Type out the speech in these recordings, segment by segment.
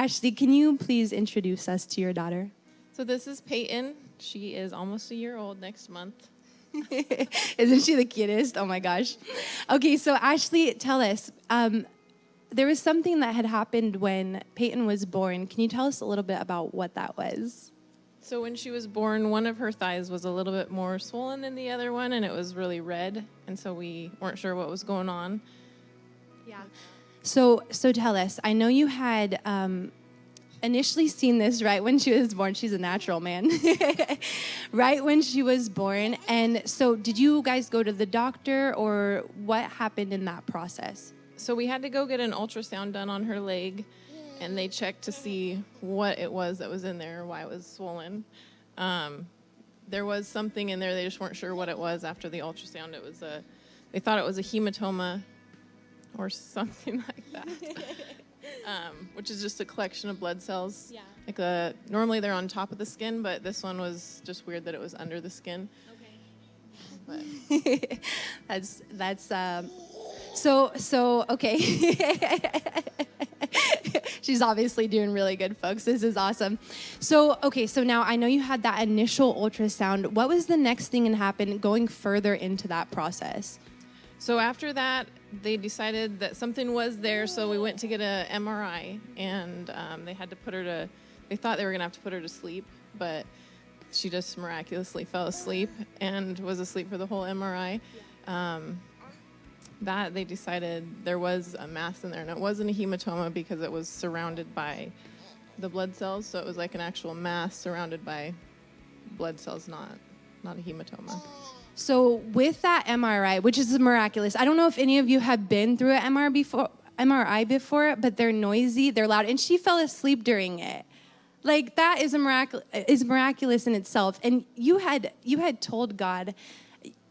Ashley, can you please introduce us to your daughter? So this is Peyton. She is almost a year old next month. Isn't she the cutest? Oh my gosh. Okay, so Ashley, tell us. Um, there was something that had happened when Peyton was born. Can you tell us a little bit about what that was? So when she was born, one of her thighs was a little bit more swollen than the other one, and it was really red. And so we weren't sure what was going on. Yeah. So, so tell us. I know you had um, initially seen this right when she was born. She's a natural man. right when she was born. And so, did you guys go to the doctor, or what happened in that process? So we had to go get an ultrasound done on her leg, and they checked to see what it was that was in there, why it was swollen. Um, there was something in there; they just weren't sure what it was. After the ultrasound, it was a. They thought it was a hematoma, or something like that. um, which is just a collection of blood cells. Yeah. Like a, normally they're on top of the skin, but this one was just weird that it was under the skin. Okay. that's that's um, so so okay. She's obviously doing really good, folks. This is awesome. So, okay, so now I know you had that initial ultrasound. What was the next thing that happened going further into that process? So after that, they decided that something was there, so we went to get a MRI, and um, they had to put her to. They thought they were gonna have to put her to sleep, but she just miraculously fell asleep and was asleep for the whole MRI. Um, that they decided there was a mass in there, and it wasn't a hematoma because it was surrounded by the blood cells, so it was like an actual mass surrounded by blood cells, not not a hematoma. So with that MRI, which is miraculous, I don't know if any of you have been through an MRI before, MRI before, but they're noisy, they're loud, and she fell asleep during it. Like that is a miracle is miraculous in itself. And you had you had told God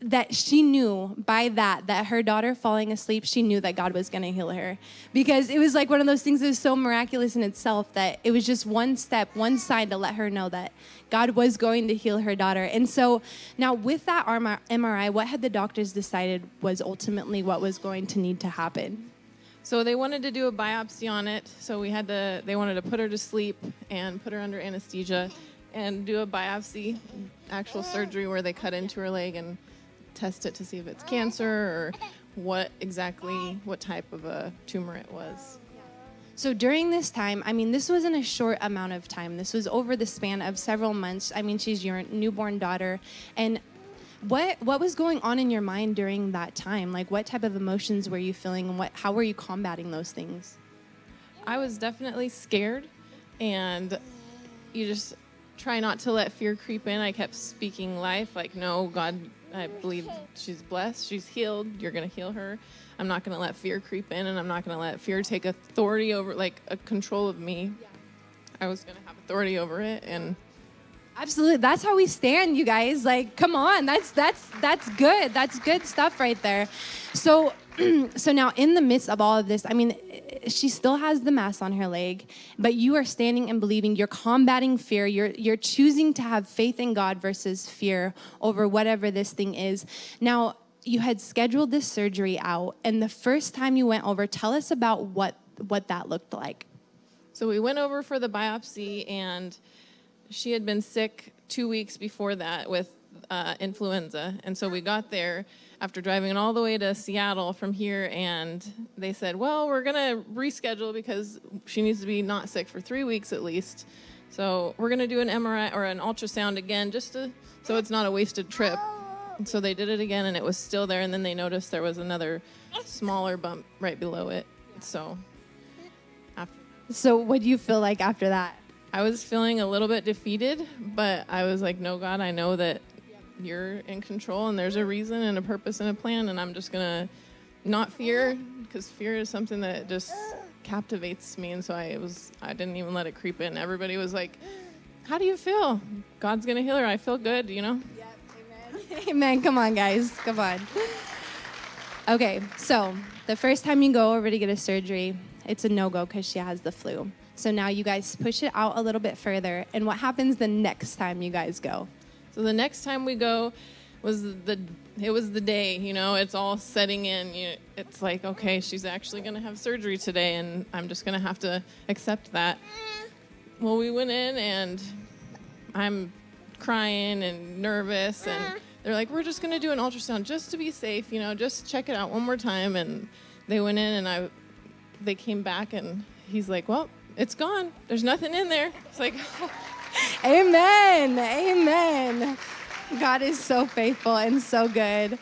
that she knew by that that her daughter falling asleep she knew that god was going to heal her. Because it was like one of those things that was so miraculous in itself that it was just one step one sign to let her know that god was going to heal her daughter. And so now with that mri what had the doctors decided was ultimately what was going to need to happen? So they wanted to do a biopsy on it. So we had to they wanted to put her to sleep and put her under anesthesia and do a biopsy actual surgery where they cut into her leg and test it to see if it's cancer or what exactly, what type of a tumor it was. So during this time, I mean, this wasn't a short amount of time. This was over the span of several months. I mean, she's your newborn daughter. And what what was going on in your mind during that time? Like what type of emotions were you feeling and what how were you combating those things? I was definitely scared and you just try not to let fear creep in. I kept speaking life like no, God I believe she's blessed. She's healed. You're going to heal her. I'm not going to let fear creep in, and I'm not going to let fear take authority over, like, a control of me. Yeah. I was going to have authority over it, and absolutely, that's how we stand, you guys. Like, come on, that's that's that's good. That's good stuff right there. So, so now in the midst of all of this, I mean, she still has the mass on her leg, but you are standing and believing. You're combating fear. You're you're choosing to have faith in God versus fear over whatever this thing is. Now, you had scheduled this surgery out, and the first time you went over, tell us about what what that looked like. So we went over for the biopsy, and she had been sick two weeks before that with uh, influenza, and so we got there after driving all the way to Seattle from here, and they said, "Well, we're gonna reschedule because she needs to be not sick for three weeks at least. So we're gonna do an MRI or an ultrasound again, just to so it's not a wasted trip." And so they did it again, and it was still there. And then they noticed there was another smaller bump right below it. So, after. So, what do you feel like after that? I was feeling a little bit defeated, but I was like, "No, God, I know that you're in control and there's a reason and a purpose and a plan and i'm just gonna not fear because fear is something that just captivates me and so i was i didn't even let it creep in. Everybody was like how do you feel? God's gonna heal her. I feel good you know? Yep, amen. amen. Come on guys. Come on. Okay so the first time you go over to get a surgery it's a no-go because she has the flu. So now you guys push it out a little bit further and what happens the next time you guys go so the next time we go, was the it was the day. You know, it's all setting in. It's like okay, she's actually gonna have surgery today, and I'm just gonna have to accept that. Well, we went in and I'm crying and nervous and they're like we're just going to do an ultrasound just to be safe you know just check it out one more time and they went in and i they came back and he's like well it's gone there's nothing in there it's like Amen. Amen. God is so faithful and so good.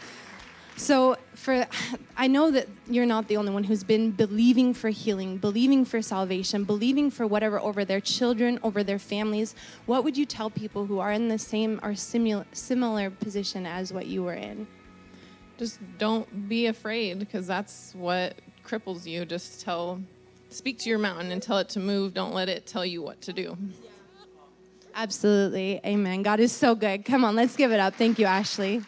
So for I know that you're not the only one who's been believing for healing, believing for salvation, believing for whatever over their children, over their families. What would you tell people who are in the same or similar similar position as what you were in? just don't be afraid because that's what cripples you just tell speak to your mountain and tell it to move don't let it tell you what to do Absolutely. Amen. God is so good. Come on, let's give it up. Thank you, Ashley.